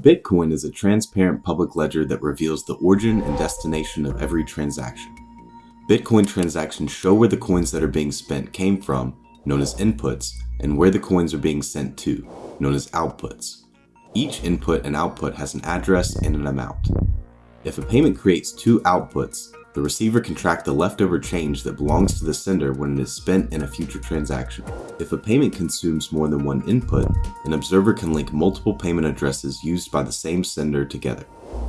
Bitcoin is a transparent public ledger that reveals the origin and destination of every transaction. Bitcoin transactions show where the coins that are being spent came from, known as inputs, and where the coins are being sent to, known as outputs. Each input and output has an address and an amount. If a payment creates two outputs, the receiver can track the leftover change that belongs to the sender when it is spent in a future transaction. If a payment consumes more than one input, an observer can link multiple payment addresses used by the same sender together.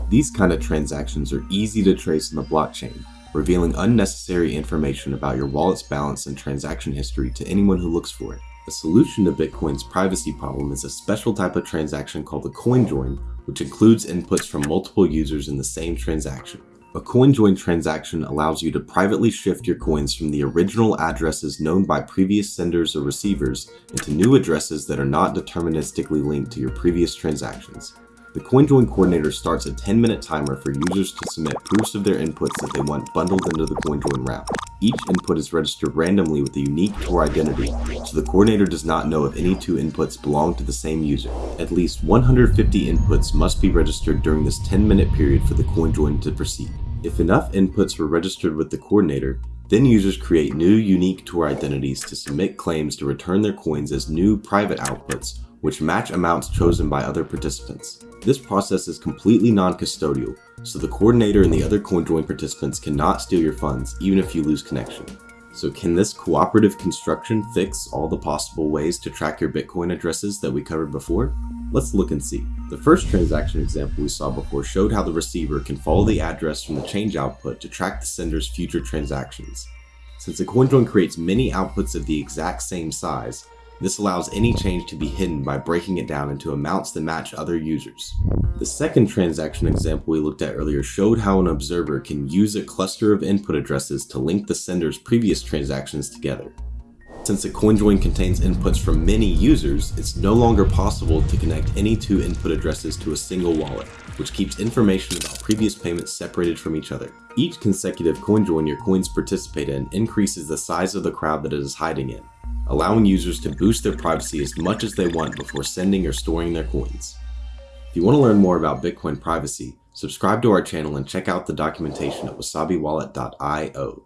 These kind of transactions are easy to trace in the blockchain, revealing unnecessary information about your wallet's balance and transaction history to anyone who looks for it. A solution to Bitcoin's privacy problem is a special type of transaction called a CoinJoin, which includes inputs from multiple users in the same transaction. A CoinJoin transaction allows you to privately shift your coins from the original addresses known by previous senders or receivers into new addresses that are not deterministically linked to your previous transactions. The CoinJoin coordinator starts a 10 minute timer for users to submit proofs of their inputs that they want bundled into the CoinJoin route. Each input is registered randomly with a unique Tor identity, so the coordinator does not know if any two inputs belong to the same user. At least 150 inputs must be registered during this 10 minute period for the CoinJoin to proceed. If enough inputs were registered with the coordinator, then users create new unique Tor identities to submit claims to return their coins as new private outputs, which match amounts chosen by other participants. This process is completely non-custodial, so the coordinator and the other CoinJoin participants cannot steal your funds even if you lose connection. So can this cooperative construction fix all the possible ways to track your Bitcoin addresses that we covered before? Let's look and see. The first transaction example we saw before showed how the receiver can follow the address from the change output to track the sender's future transactions. Since a CoinJoin creates many outputs of the exact same size, this allows any change to be hidden by breaking it down into amounts that match other users. The second transaction example we looked at earlier showed how an observer can use a cluster of input addresses to link the sender's previous transactions together. Since a CoinJoin contains inputs from many users, it's no longer possible to connect any two input addresses to a single wallet, which keeps information about previous payments separated from each other. Each consecutive CoinJoin your coins participate in increases the size of the crowd that it is hiding in, allowing users to boost their privacy as much as they want before sending or storing their coins. If you want to learn more about Bitcoin privacy, subscribe to our channel and check out the documentation at wasabiwallet.io.